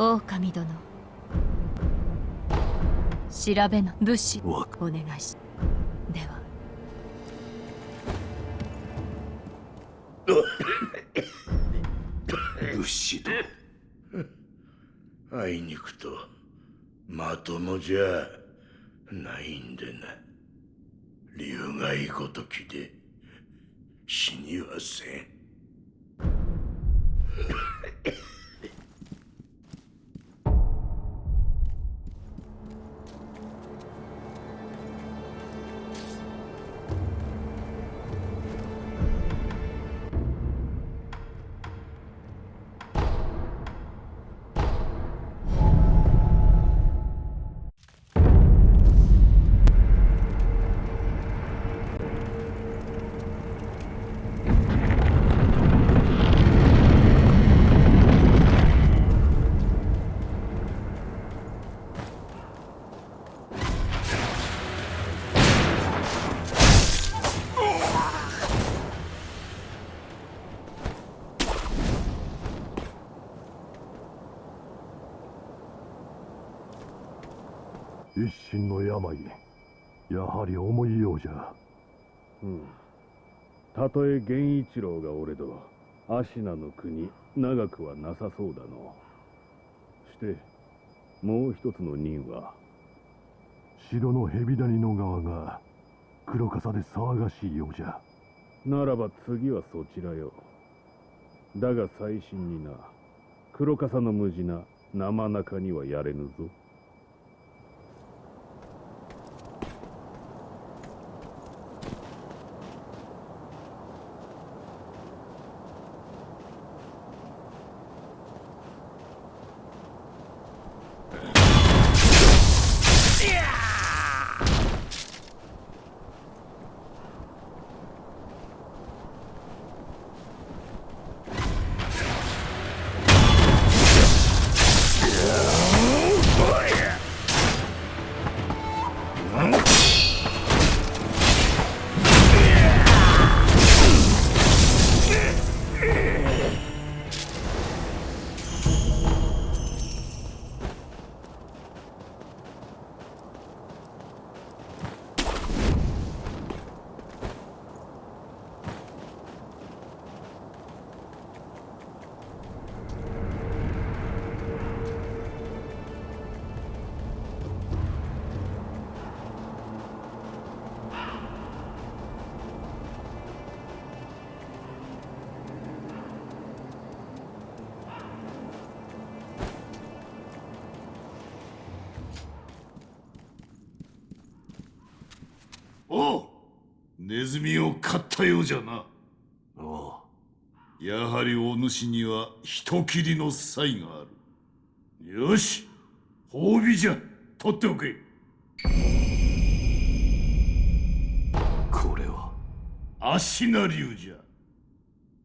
狼殿。調べの武士。わお願いし。では。物資と。あいにくとまともじゃないんでな。竜がいごときで死にはせんやはり重いようじゃ。うん。たとえ源一郎が俺ど芦名の国長くはなさそうだの。してもう一つの任は？城の蛇谷の側が黒笠で騒がしいようじゃ。ならば次はそちらよ。だが最新にな黒笠の無事な生中にはやれぬぞネズミを飼ったようじゃな。おう。やはりお主には人斬りの才がある。よし褒美じゃ。取っておけ。これは。足名流じゃ。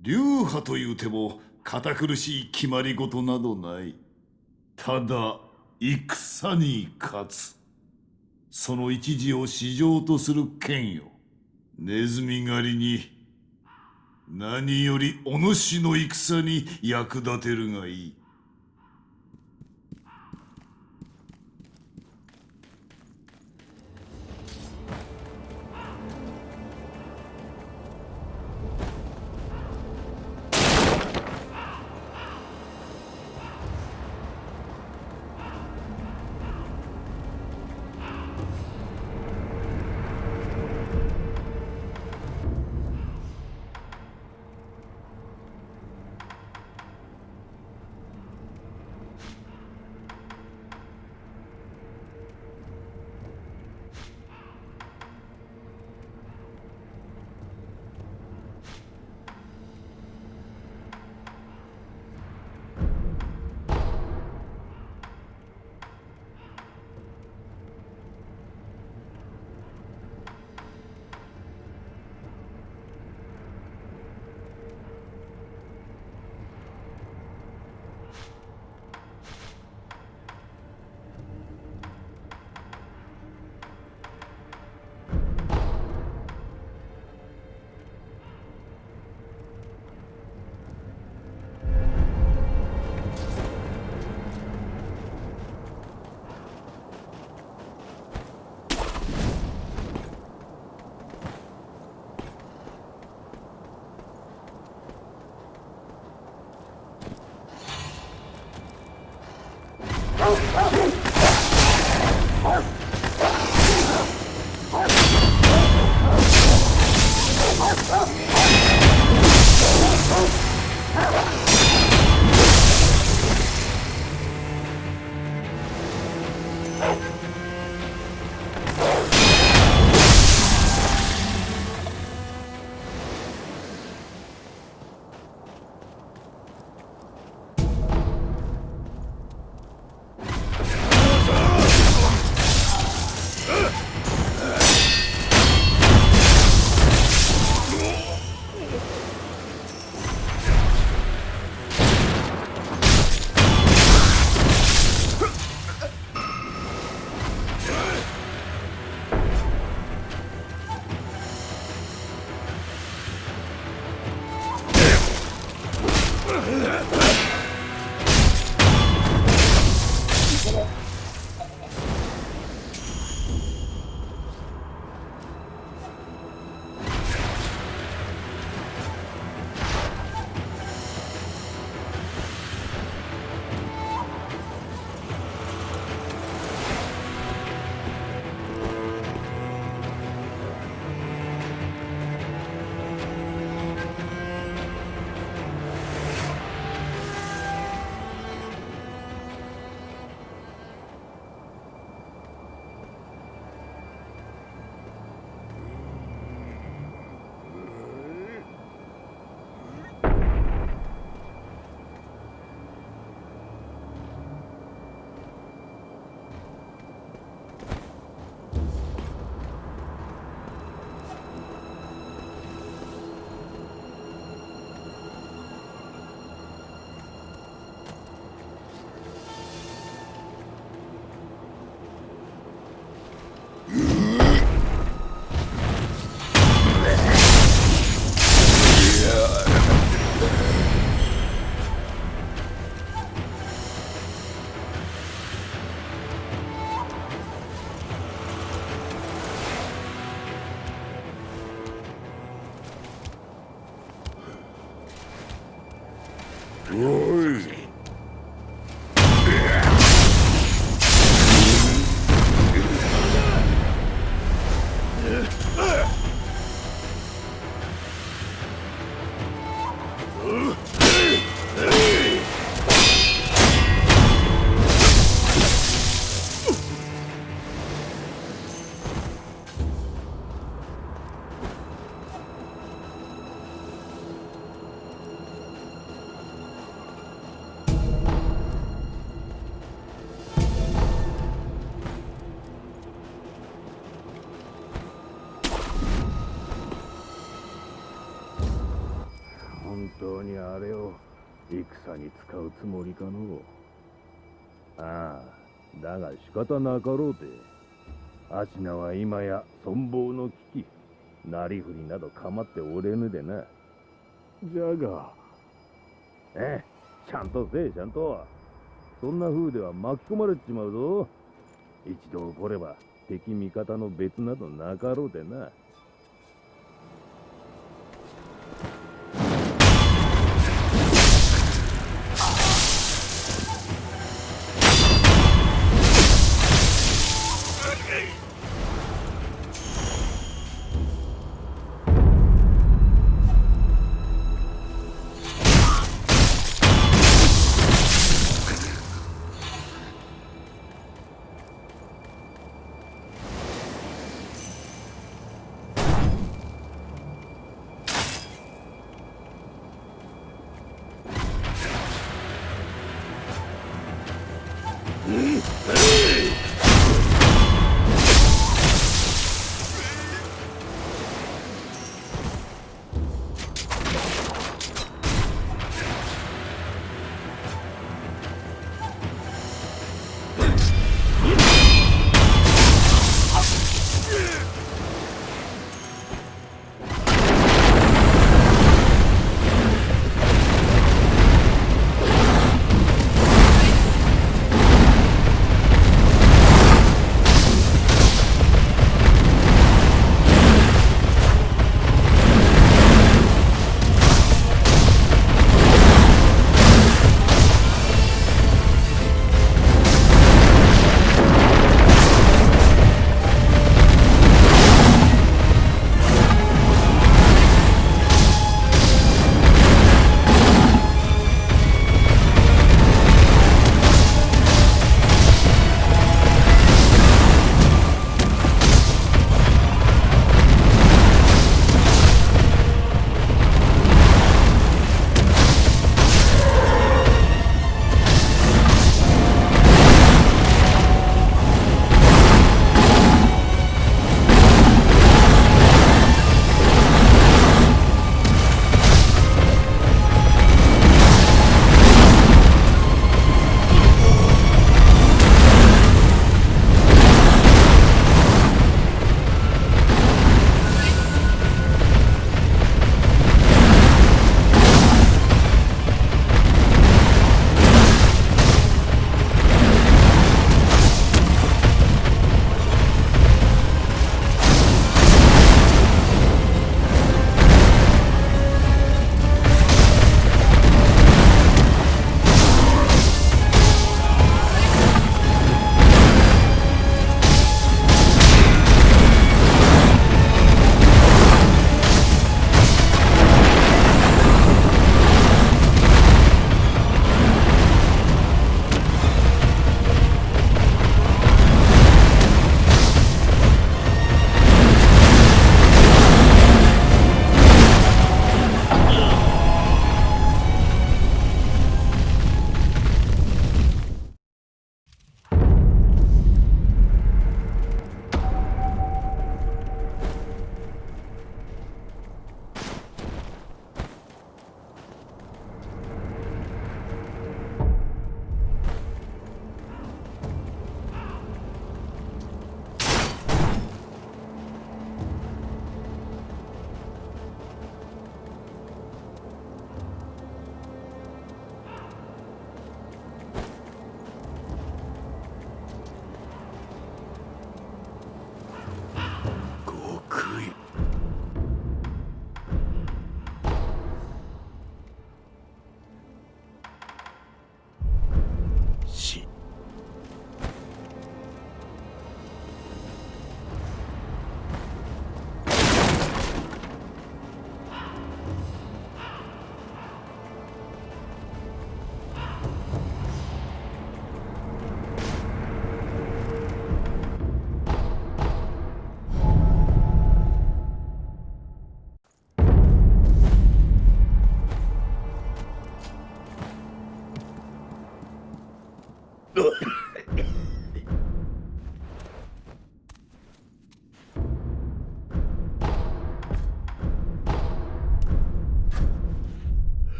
流派というても堅苦しい決まり事などない。ただ戦に勝つ。その一時を市場とする剣よネズミ狩りに何よりお主の戦に役立てるがいい。方なかろうてアシナは今や存亡の危機なりふりなど構っておれぬでな。じゃがええちゃんとせえちゃんと。そんな風では巻き込まれちまうぞ。一度起これば敵味方の別などなかろうでな。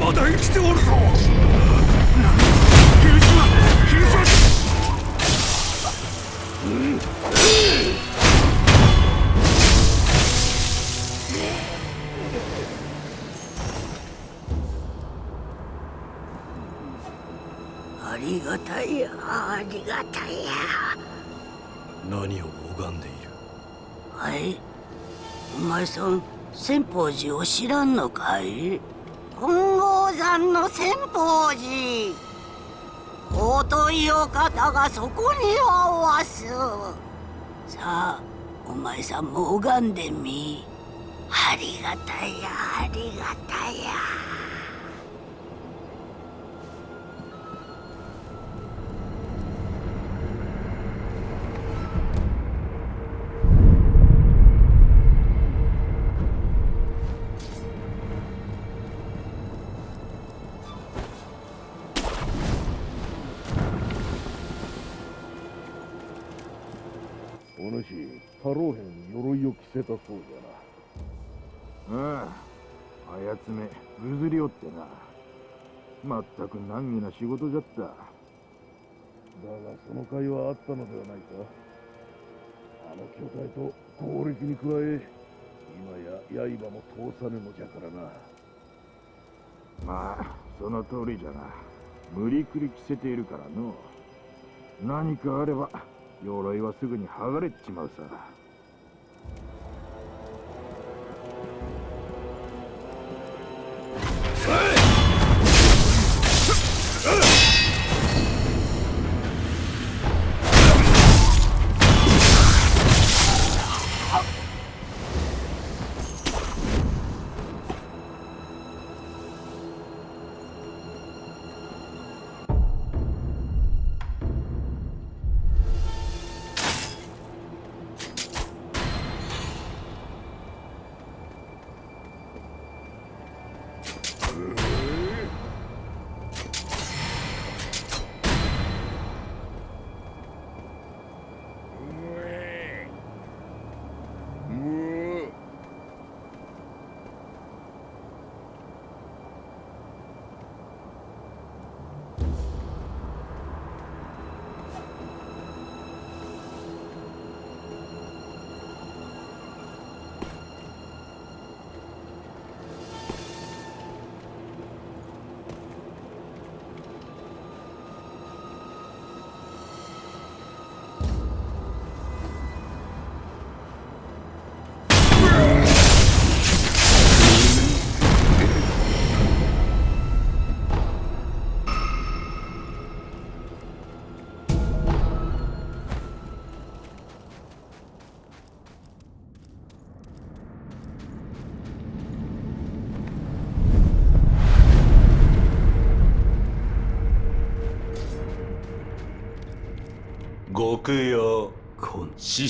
まだ生きておるぞ。秀島秀島ありがたいやありがたいや。何を拝んでいる？はい。お前さん千宝寺を知らんのかい？金剛山の千宝寺。尊いお方がそこにはおわす。さあお前さんも拝んでみ。ありがたいやありがたいや。太郎兵に鎧を着せたそうじゃなああ、あやつめ、ぐずりおってな。まったく難儀な仕事じゃった。だがその甲斐はあったのではないかあの巨体と攻撃に加え今や刃も通さぬのじゃからなまあ、その通りじゃな。無理くり着せているからの。何かあれば、鎧はすぐに剥がれっちまうさ。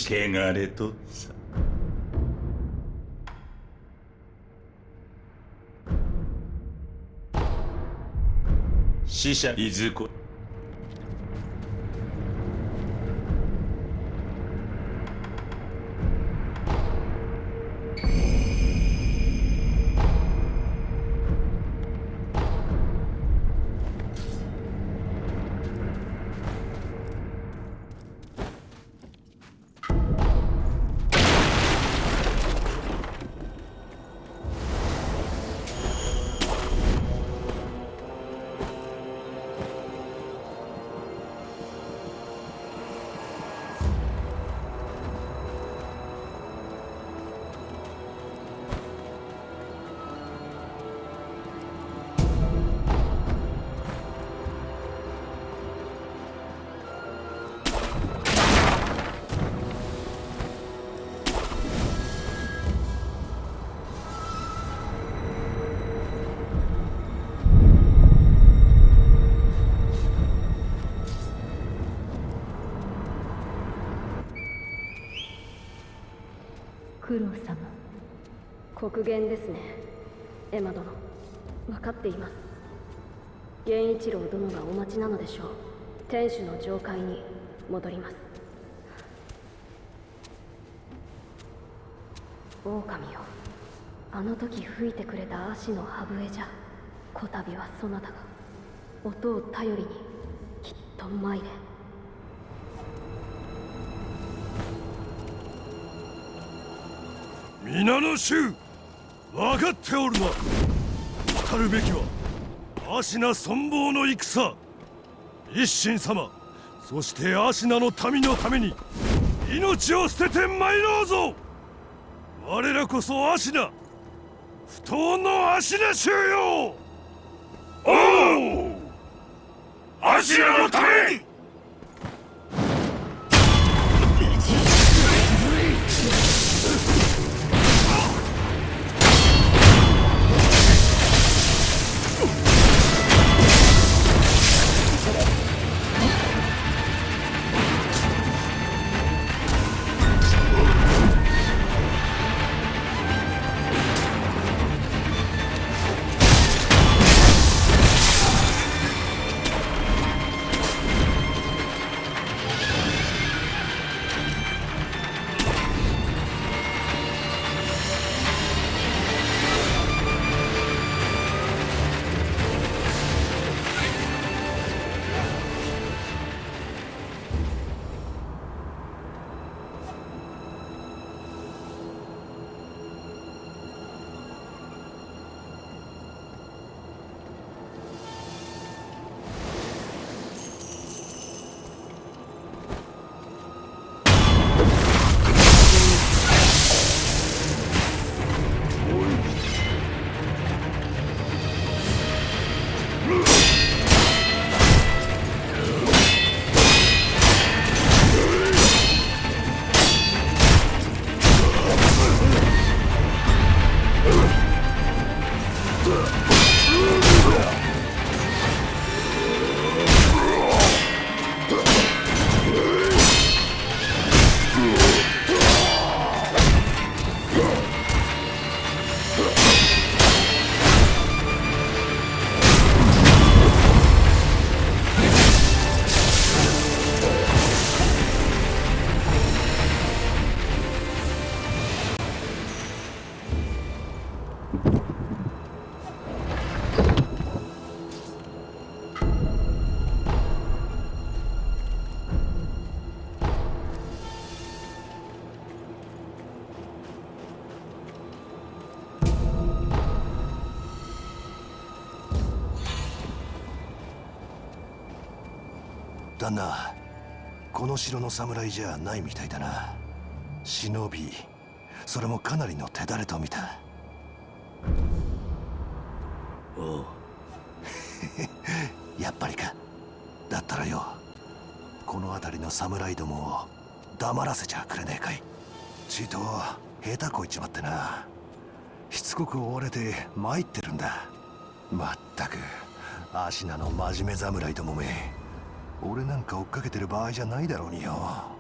こん死刑がれとさ死者いずこ黒言ですね。エマ殿。分かっています。源一郎殿がお待ちなのでしょう。天守の上階に戻ります。狼よ。あの時吹いてくれた足の歯笛じゃ。こたびはそなたが。音を頼りにきっと参れ。皆の衆分かっておるな。来るべきは芦名存亡の戦。一心様そして芦名の民のために命を捨てて参ろうぞ。我らこそ芦名不当の芦名衆よおう。芦名のために。旦那この城の侍じゃないみたいだな。忍びそれもかなりの手だれと見た。おう。やっぱりか。だったらよこの辺りの侍どもを黙らせちゃくれねえかい。ちと下手こいちまってな。しつこく追われて参ってるんだ。まったく芦名の真面目侍どもめ俺なんか追っかけてる場合じゃないだろうによ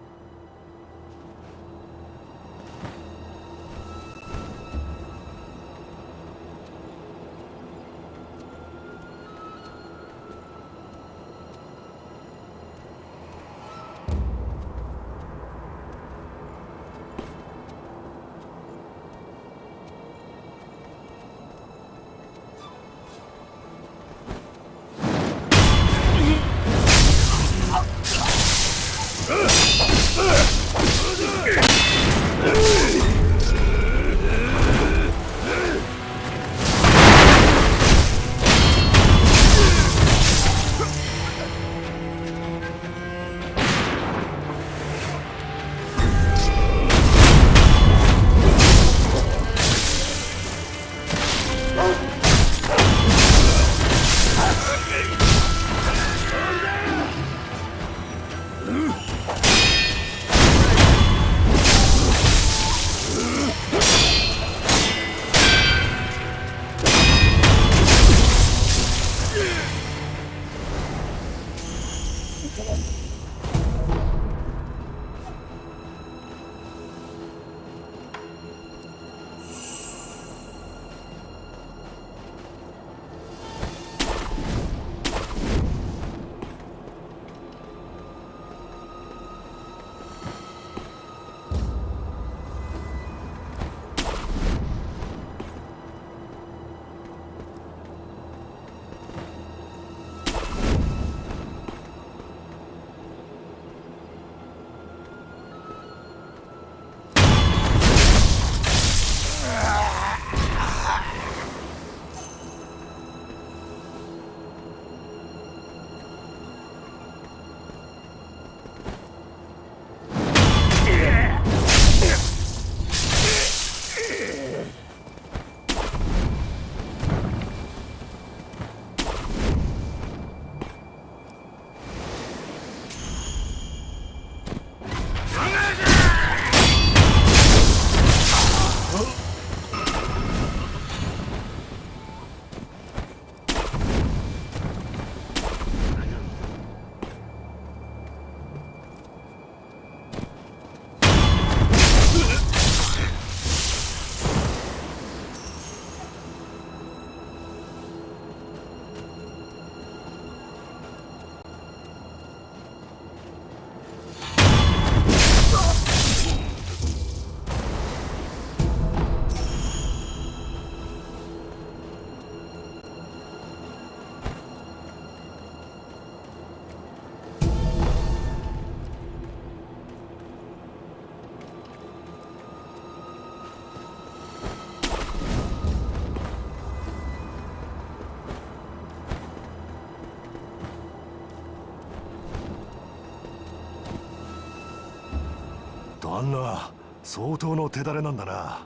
旦那相当の手だれなんだな。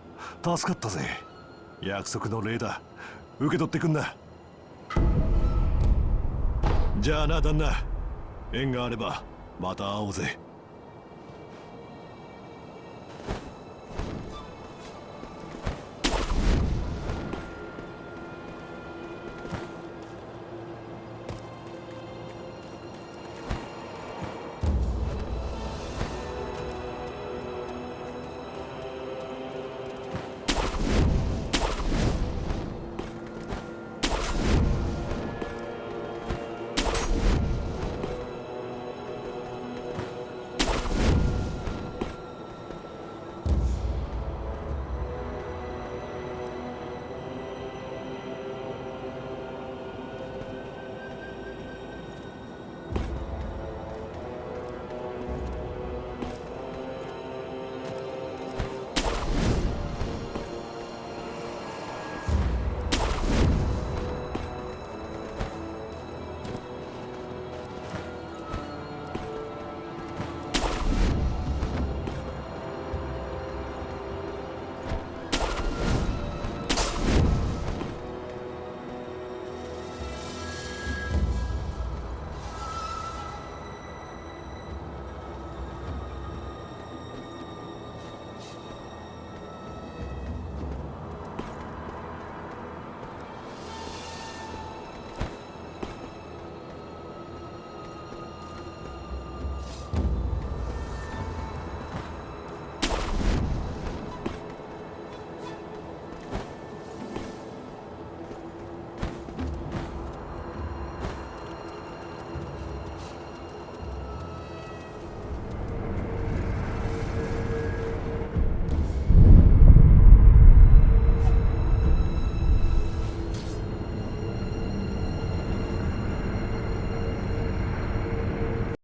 助かったぜ。約束の礼だ。受け取ってくんな。じゃあな旦那。縁があればまた会おうぜ。